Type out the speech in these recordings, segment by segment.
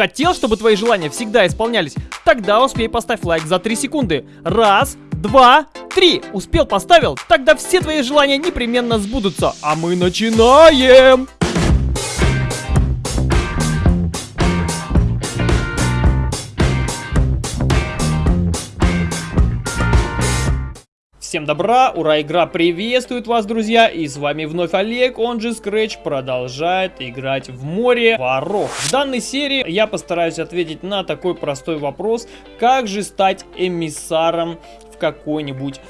Хотел, чтобы твои желания всегда исполнялись? Тогда успей поставь лайк за 3 секунды. Раз, два, три. Успел, поставил? Тогда все твои желания непременно сбудутся. А мы начинаем! Всем добра, ура, игра приветствует вас, друзья, и с вами вновь Олег, он же Scratch, продолжает играть в море воров. В данной серии я постараюсь ответить на такой простой вопрос, как же стать эмиссаром какой-нибудь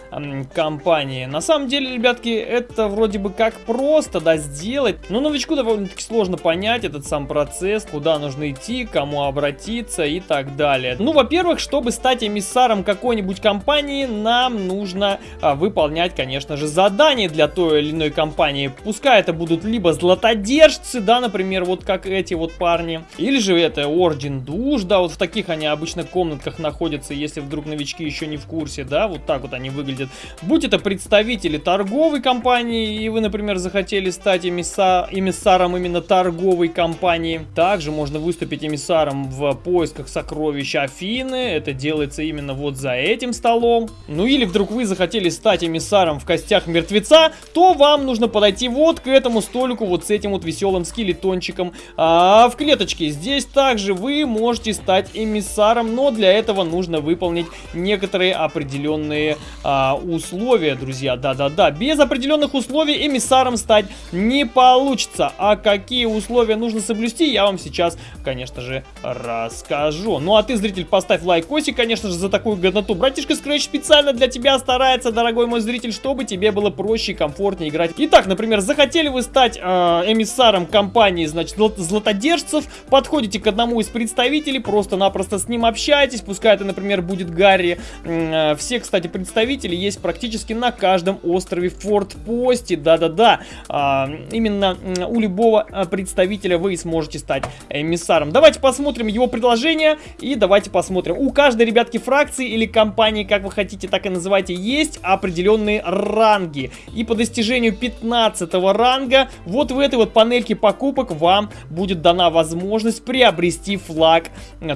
компании. На самом деле, ребятки, это вроде бы как просто, да, сделать. Но новичку довольно-таки сложно понять этот сам процесс, куда нужно идти, кому обратиться и так далее. Ну, во-первых, чтобы стать эмиссаром какой-нибудь компании, нам нужно а, выполнять, конечно же, задания для той или иной компании. Пускай это будут либо златодержцы, да, например, вот как эти вот парни, или же это Орден Душ, да, вот в таких они обычно комнатках находятся, если вдруг новички еще не в курсе, да, да, вот так вот они выглядят. Будь это представители торговой компании, и вы, например, захотели стать эмисса... эмиссаром именно торговой компании. Также можно выступить эмиссаром в поисках сокровищ Афины, это делается именно вот за этим столом. Ну или вдруг вы захотели стать эмиссаром в костях мертвеца, то вам нужно подойти вот к этому столику, вот с этим вот веселым скелетончиком а, в клеточке. Здесь также вы можете стать эмиссаром, но для этого нужно выполнить некоторые определенные определенные а, условия, друзья. Да-да-да, без определенных условий эмиссаром стать не получится. А какие условия нужно соблюсти, я вам сейчас, конечно же, расскажу. Ну а ты, зритель, поставь лайкосик, конечно же, за такую годноту. Братишка Scratch специально для тебя старается, дорогой мой зритель, чтобы тебе было проще и комфортнее играть. Итак, например, захотели вы стать э, эмиссаром компании, значит, златодержцев, подходите к одному из представителей, просто-напросто с ним общаетесь, пускай это, например, будет Гарри, э, все кстати, представители есть практически на каждом острове Форт-Посте. Да-да-да, а, именно у любого а, представителя вы сможете стать эмиссаром. Давайте посмотрим его предложение и давайте посмотрим. У каждой, ребятки, фракции или компании, как вы хотите, так и называйте, есть определенные ранги. И по достижению 15 ранга вот в этой вот панельке покупок вам будет дана возможность приобрести флаг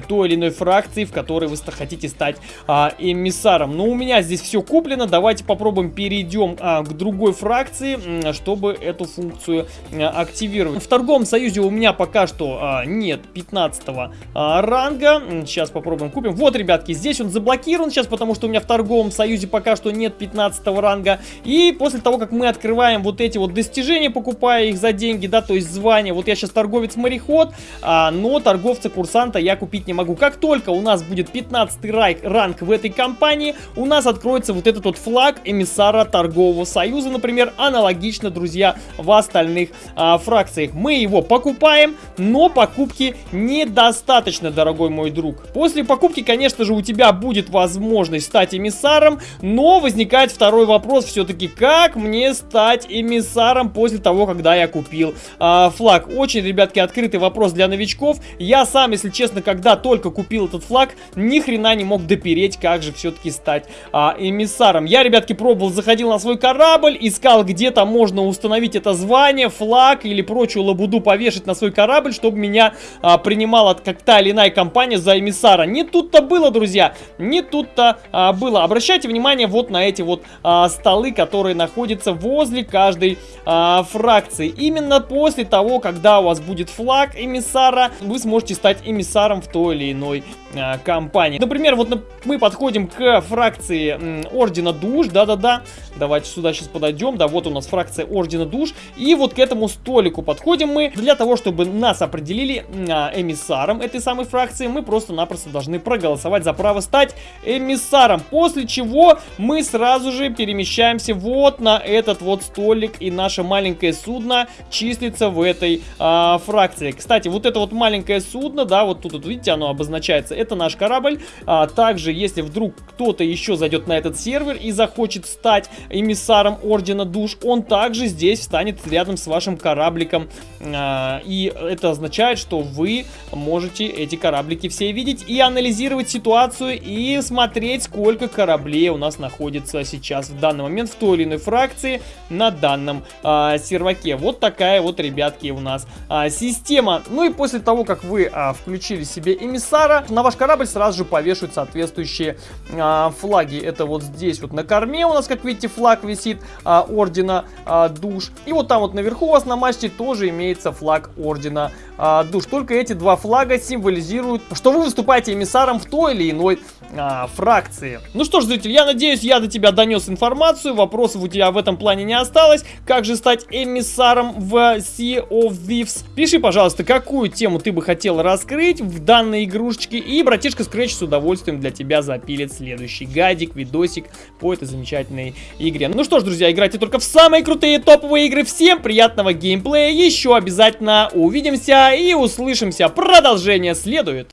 той или иной фракции, в которой вы хотите стать а, эмиссаром. Ну, у меня здесь все куплено. Давайте попробуем перейдем а, к другой фракции, чтобы эту функцию а, активировать. В торговом союзе у меня пока что а, нет 15 а, ранга. Сейчас попробуем купим. Вот, ребятки, здесь он заблокирован сейчас, потому что у меня в торговом союзе пока что нет 15 ранга. И после того, как мы открываем вот эти вот достижения, покупая их за деньги, да, то есть звание. Вот я сейчас торговец-мореход, а, но торговца-курсанта я купить не могу. Как только у нас будет 15 ранг в этой компании, у нас откроется вот этот вот флаг эмиссара торгового союза, например, аналогично, друзья, в остальных а, фракциях. Мы его покупаем, но покупки недостаточно, дорогой мой друг. После покупки, конечно же, у тебя будет возможность стать эмиссаром, но возникает второй вопрос все-таки, как мне стать эмиссаром после того, когда я купил а, флаг? Очень, ребятки, открытый вопрос для новичков. Я сам, если честно, когда только купил этот флаг, ни хрена не мог допереть, как же все-таки стать а, эмиссаром. Я, ребятки, пробовал, заходил на свой корабль, искал, где то можно установить это звание, флаг или прочую лабуду повешать на свой корабль, чтобы меня а, принимала как та или иная компания за эмиссара. Не тут-то было, друзья, не тут-то а, было. Обращайте внимание вот на эти вот а, столы, которые находятся возле каждой а, фракции. Именно после того, когда у вас будет флаг эмиссара, вы сможете стать эмиссаром в той или иной а, компании. Например, вот мы подходим к фракции фракции Ордена Душ, да-да-да. Давайте сюда сейчас подойдем, да, вот у нас фракция Ордена Душ. И вот к этому столику подходим мы. Для того, чтобы нас определили а, эмиссаром этой самой фракции, мы просто-напросто должны проголосовать за право стать эмиссаром. После чего мы сразу же перемещаемся вот на этот вот столик, и наше маленькое судно числится в этой а, фракции. Кстати, вот это вот маленькое судно, да, вот тут, вот, видите, оно обозначается, это наш корабль. А, также, если вдруг кто-то еще еще зайдет на этот сервер и захочет стать эмиссаром Ордена Душ, он также здесь встанет рядом с вашим корабликом. А, и это означает, что вы можете эти кораблики все видеть и анализировать ситуацию и смотреть, сколько кораблей у нас находится сейчас в данный момент в той или иной фракции на данном а, серваке. Вот такая вот, ребятки, у нас а, система. Ну и после того, как вы включили себе эмиссара, на ваш корабль сразу же повешивают соответствующие а, флаги. Это вот здесь вот на корме у нас, как видите, флаг висит а, ордена а, душ. И вот там вот наверху у вас на мачте тоже имеется флаг ордена а, душ. Только эти два флага символизируют, что вы выступаете эмиссаром в той или иной а, фракции. Ну что ж, зритель, я надеюсь, я до тебя донес информацию, вопросов у тебя в этом плане не осталось. Как же стать эмиссаром в Sea of Thieves? Пиши, пожалуйста, какую тему ты бы хотел раскрыть в данной игрушечке, и братишка Scratch с удовольствием для тебя запилит следующий гайдик, видосик по этой замечательной игре. Ну что ж, друзья, играйте только в самые крутые топовые игры. Всем приятного геймплея, еще обязательно увидимся и услышимся. Продолжение следует.